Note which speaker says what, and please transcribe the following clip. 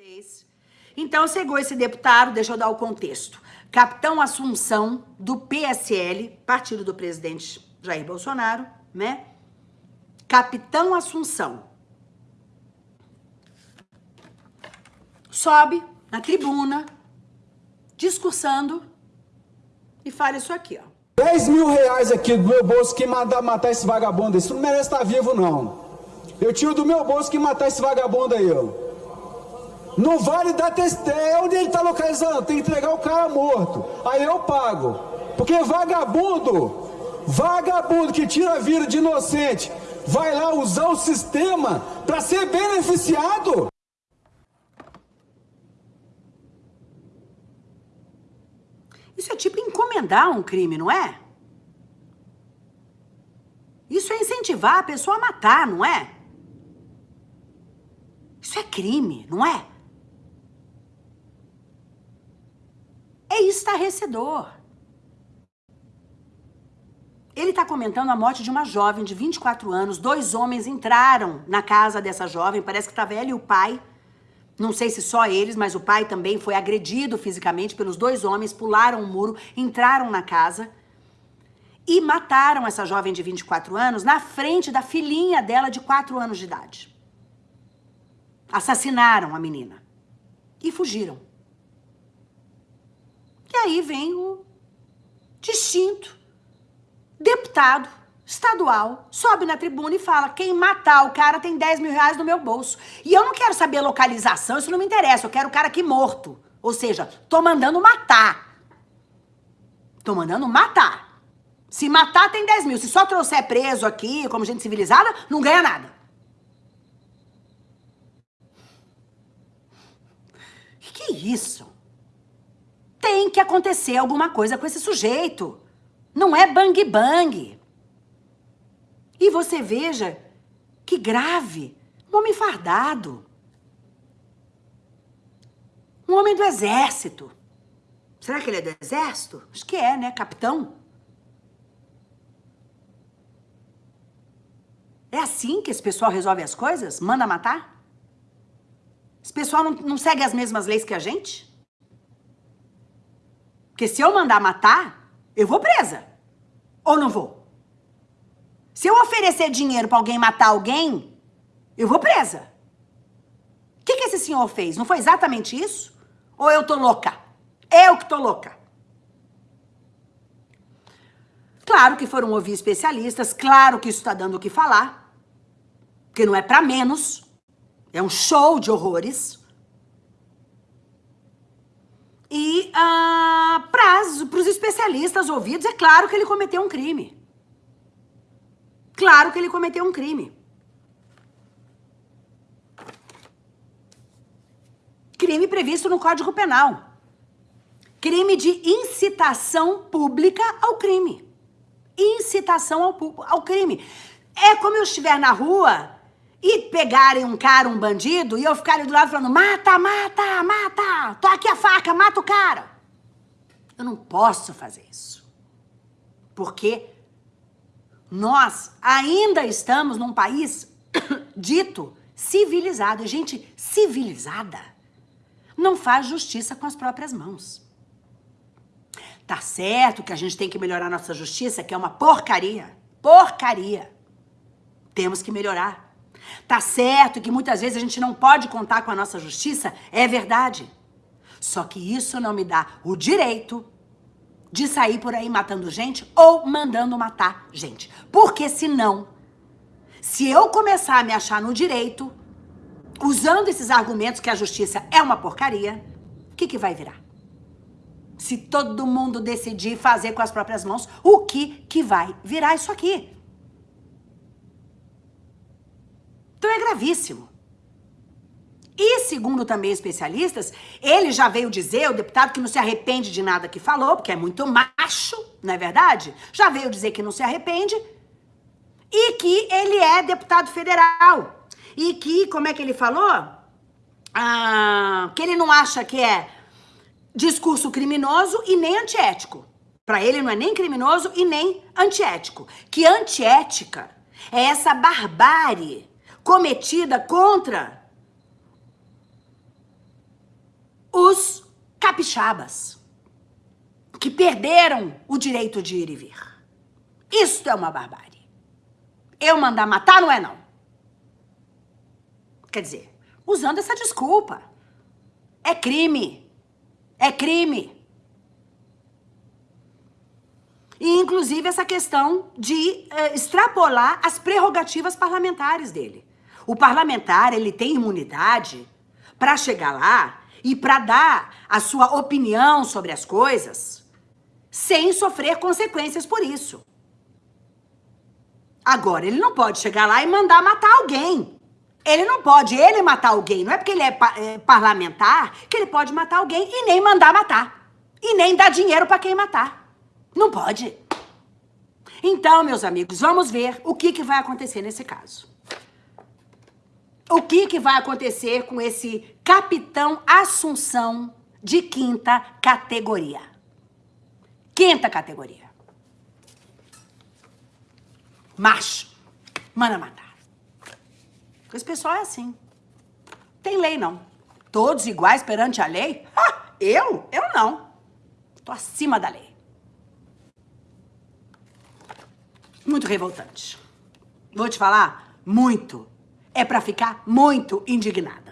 Speaker 1: vocês. Então, chegou esse deputado, deixa eu dar o contexto. Capitão Assunção, do PSL, partido do presidente Jair Bolsonaro, né? Capitão Assunção. Sobe na tribuna, discursando, e fala isso aqui, ó.
Speaker 2: 10 mil reais aqui do meu bolso que matar esse vagabundo. Isso não merece estar vivo, não. Eu tiro do meu bolso que matar esse vagabundo aí, ó. Não vale dar testemunho. É onde ele está localizando? Tem que entregar o cara morto. Aí eu pago. Porque vagabundo, vagabundo que tira a vida de inocente, vai lá usar o sistema para ser beneficiado.
Speaker 1: Isso é tipo encomendar um crime, não é? Isso é incentivar a pessoa a matar, não é? Isso é crime, não é? É estarrecedor. Ele está comentando a morte de uma jovem de 24 anos. Dois homens entraram na casa dessa jovem, parece que estava ela e o pai. Não sei se só eles, mas o pai também foi agredido fisicamente pelos dois homens, pularam o muro, entraram na casa e mataram essa jovem de 24 anos na frente da filhinha dela de 4 anos de idade. Assassinaram a menina e fugiram. E aí vem o distinto deputado estadual, sobe na tribuna e fala, quem matar o cara tem 10 mil reais no meu bolso. E eu não quero saber a localização, isso não me interessa, eu quero o cara aqui morto. Ou seja, tô mandando matar. Tô mandando matar. Se matar, tem 10 mil. Se só trouxer preso aqui, como gente civilizada, não ganha nada. Que isso? Tem que acontecer alguma coisa com esse sujeito. Não é bang bang. E você veja que grave. Um homem fardado. Um homem do exército. Será que ele é do exército? Acho que é, né? Capitão. É assim que esse pessoal resolve as coisas? Manda matar? Esse pessoal não, não segue as mesmas leis que a gente? Porque se eu mandar matar, eu vou presa. Ou não vou? Se eu oferecer dinheiro para alguém matar alguém, eu vou presa. O que, que esse senhor fez? Não foi exatamente isso? Ou eu tô louca? Eu que tô louca. Claro que foram ouvir especialistas, claro que isso está dando o que falar, porque não é para menos, é um show de horrores. E ah, para os especialistas ouvidos, é claro que ele cometeu um crime. Claro que ele cometeu um crime. Crime previsto no Código Penal. Crime de incitação pública ao crime. Incitação ao, ao crime. É como eu estiver na rua e pegarem um cara, um bandido, e eu ficar ali do lado falando, mata, mata, mata, tô aqui a faca, mata o cara. Eu não posso fazer isso. Porque nós ainda estamos num país dito civilizado. Gente civilizada não faz justiça com as próprias mãos. Tá certo que a gente tem que melhorar nossa justiça, que é uma porcaria. Porcaria. Temos que melhorar. Tá certo que muitas vezes a gente não pode contar com a nossa justiça, é verdade. Só que isso não me dá o direito de sair por aí matando gente ou mandando matar gente. Porque senão, se eu começar a me achar no direito, usando esses argumentos que a justiça é uma porcaria, o que, que vai virar? Se todo mundo decidir fazer com as próprias mãos, o que, que vai virar isso aqui? Então é gravíssimo. E segundo também especialistas, ele já veio dizer, o deputado, que não se arrepende de nada que falou, porque é muito macho, não é verdade? Já veio dizer que não se arrepende e que ele é deputado federal. E que, como é que ele falou? Ah, que ele não acha que é discurso criminoso e nem antiético. Para ele não é nem criminoso e nem antiético. Que antiética é essa barbárie cometida contra os capixabas, que perderam o direito de ir e vir. Isto é uma barbárie. Eu mandar matar não é não. Quer dizer, usando essa desculpa. É crime. É crime. E, inclusive, essa questão de uh, extrapolar as prerrogativas parlamentares dele. O parlamentar, ele tem imunidade para chegar lá e para dar a sua opinião sobre as coisas sem sofrer consequências por isso. Agora, ele não pode chegar lá e mandar matar alguém. Ele não pode ele matar alguém. Não é porque ele é, é parlamentar que ele pode matar alguém e nem mandar matar. E nem dar dinheiro para quem matar. Não pode. Então, meus amigos, vamos ver o que, que vai acontecer nesse caso. O que, que vai acontecer com esse capitão Assunção de quinta categoria? Quinta categoria. Macho. Manda matar. Esse pessoal é assim. Tem lei, não. Todos iguais perante a lei? Ha, eu? Eu não. Tô acima da lei. Muito revoltante. Vou te falar, muito. É para ficar muito indignada.